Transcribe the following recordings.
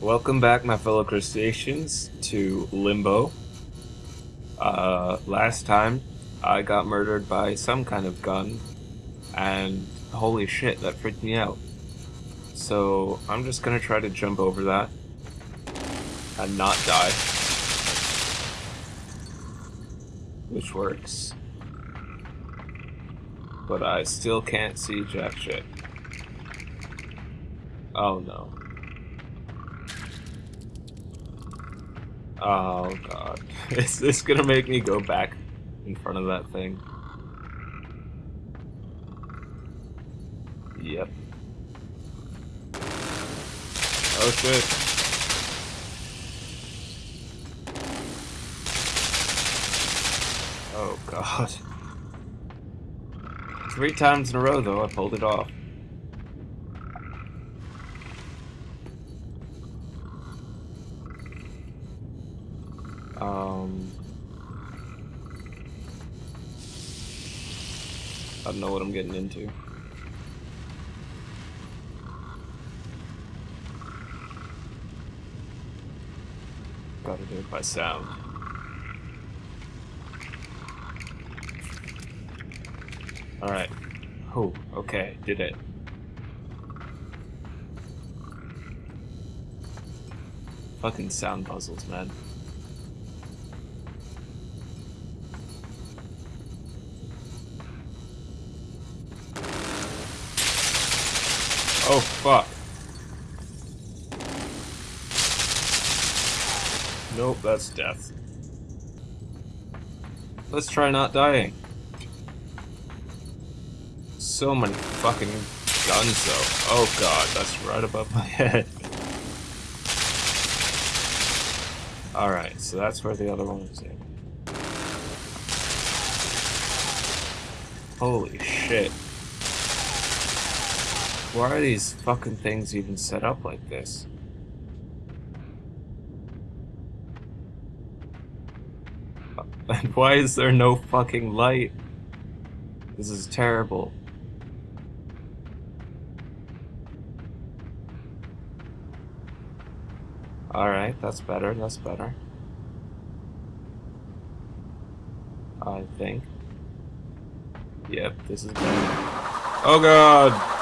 Welcome back, my fellow crustaceans, to Limbo. Uh, last time, I got murdered by some kind of gun, and holy shit, that freaked me out. So, I'm just gonna try to jump over that, and not die. Which works. But I still can't see jack shit. Oh no. Oh god. Is this gonna make me go back in front of that thing? Yep. Oh shit. Oh god. Three times in a row though, I pulled it off. Don't know what I'm getting into. Gotta do it by sound. Alright. Oh, okay, did it. Fucking sound puzzles, man. Oh, fuck. Nope, that's death. Let's try not dying. So many fucking guns, though. Oh god, that's right above my head. Alright, so that's where the other one is in. Holy shit. Why are these fucking things even set up like this? And why is there no fucking light? This is terrible. Alright, that's better, that's better. I think. Yep, this is better. Oh god!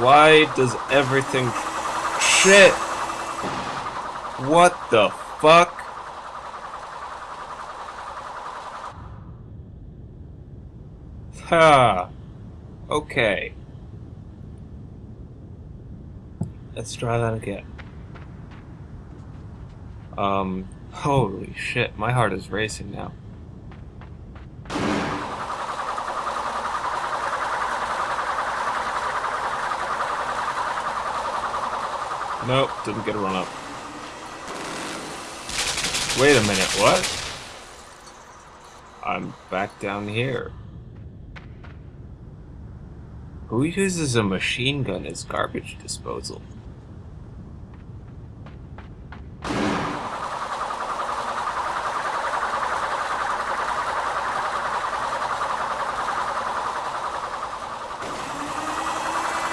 Why does everything... Shit! What the fuck? Ha! Okay. Let's try that again. Um, holy shit, my heart is racing now. Nope, didn't get a run up. Wait a minute, what? I'm back down here. Who uses a machine gun as garbage disposal?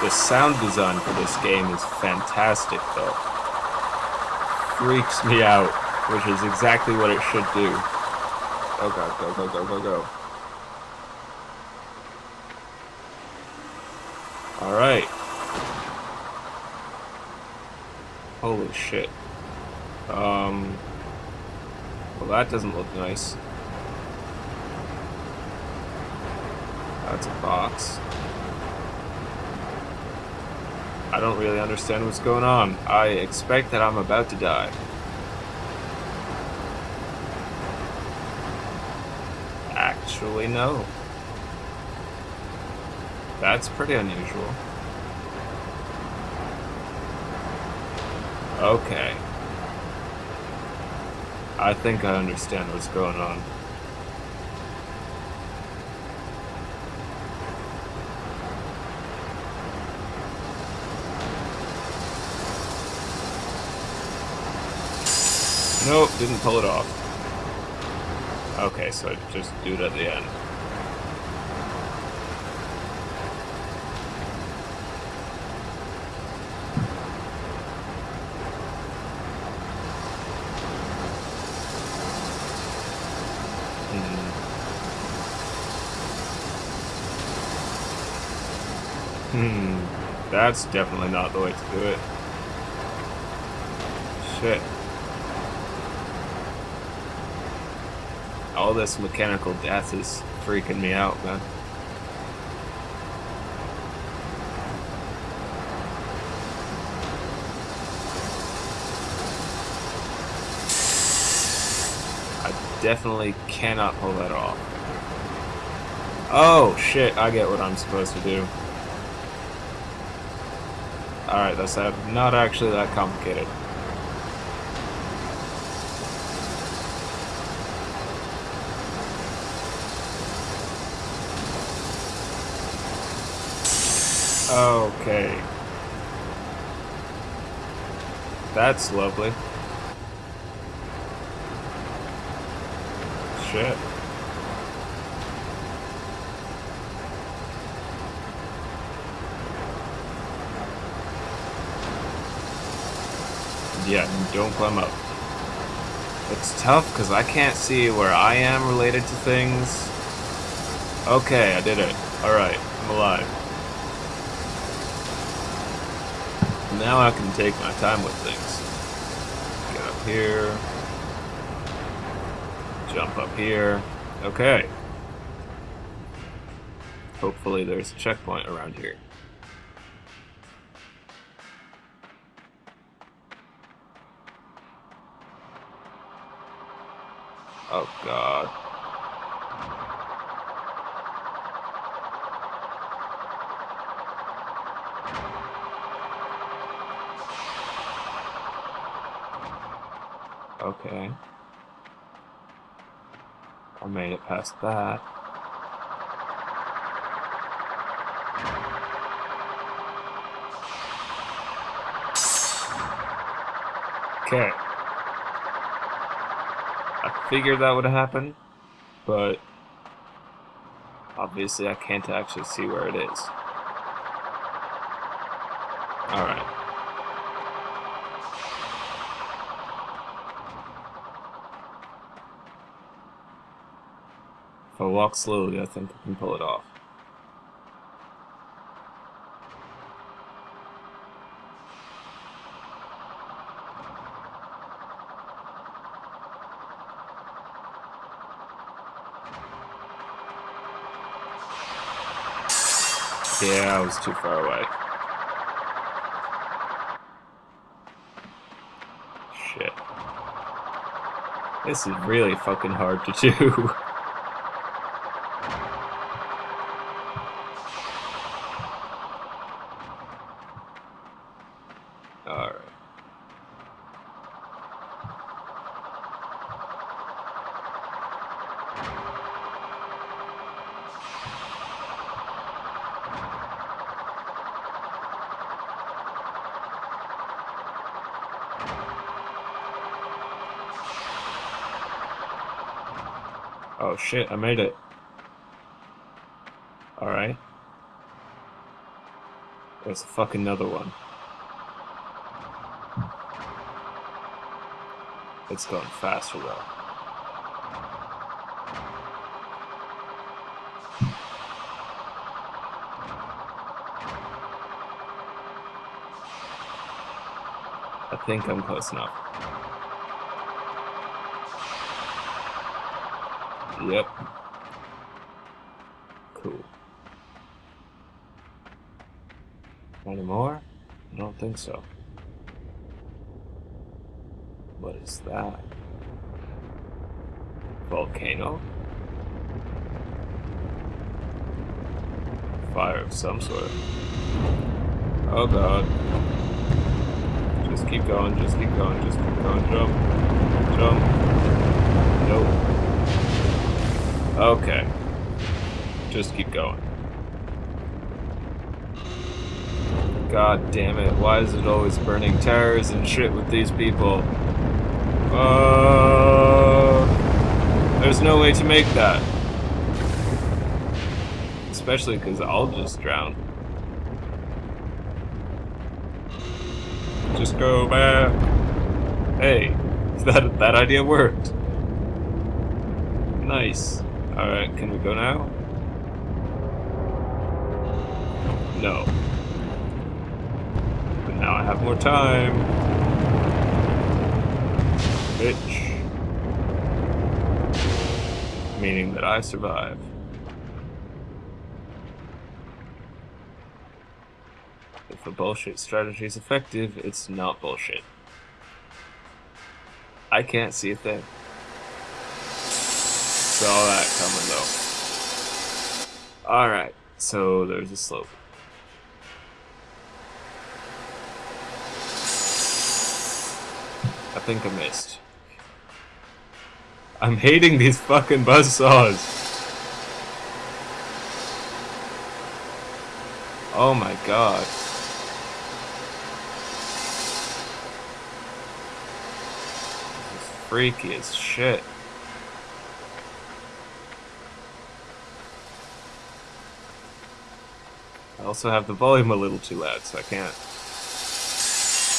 The sound design for this game is fantastic, though. Freaks me out, which is exactly what it should do. Oh god, go, go, go, go, go. Alright. Holy shit. Um... Well, that doesn't look nice. That's a box. I don't really understand what's going on. I expect that I'm about to die. Actually, no. That's pretty unusual. Okay. I think I understand what's going on. Nope, didn't pull it off. Okay, so just do it at the end. Hmm, hmm. that's definitely not the way to do it. Shit. All this mechanical death is freaking me out, man. I definitely cannot pull that off. Oh, shit, I get what I'm supposed to do. Alright, that's not actually that complicated. Okay. That's lovely. Shit. Yeah, don't climb up. It's tough because I can't see where I am related to things. Okay, I did it. Alright, I'm alive. Now I can take my time with things. Get up here. Jump up here. Okay. Hopefully there's a checkpoint around here. Oh god. Okay. I made it past that. Okay. I figured that would happen, but obviously I can't actually see where it is. Alright. If I walk slowly, I think I can pull it off. Yeah, I was too far away. Shit. This is really fucking hard to do. Oh shit, I made it. Alright. There's a fucking another one. It's going faster though. I think I'm close enough. Yep. Cool. Any more? I don't think so. What is that? Volcano? Fire of some sort. Oh god. Just keep going, just keep going, just keep going. Jump. Jump. Nope. Okay. Just keep going. God damn it, why is it always burning tires and shit with these people? Uh, there's no way to make that. Especially because I'll just drown. Just go back. Hey, that, that idea worked. Nice. Alright, can we go now? No. But now I have more time. Bitch. Meaning that I survive. If a bullshit strategy is effective, it's not bullshit. I can't see a thing. Saw that coming though. Alright, so there's a slope. I think I missed. I'm hating these fucking buzz saws. Oh my god. This is freaky as shit. Also have the volume a little too loud, so I can't.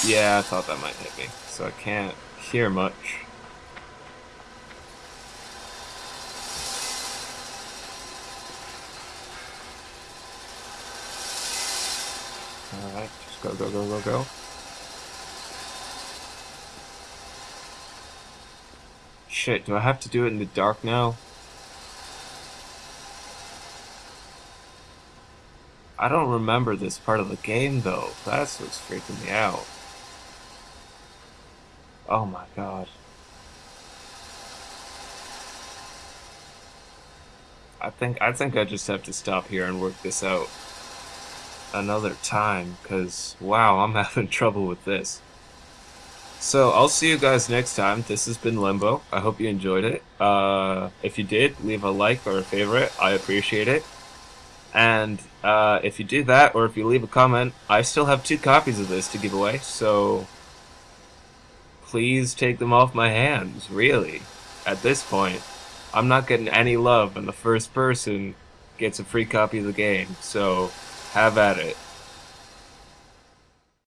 Yeah, I thought that might hit me, so I can't hear much. Alright, just go, go, go, go, go. Shit, do I have to do it in the dark now? I don't remember this part of the game though. That's what's freaking me out. Oh my god. I think I think I just have to stop here and work this out another time cuz wow, I'm having trouble with this. So, I'll see you guys next time. This has been Limbo. I hope you enjoyed it. Uh, if you did, leave a like or a favorite. I appreciate it. And uh, if you do that, or if you leave a comment, I still have two copies of this to give away, so please take them off my hands, really. At this point, I'm not getting any love, and the first person gets a free copy of the game, so have at it.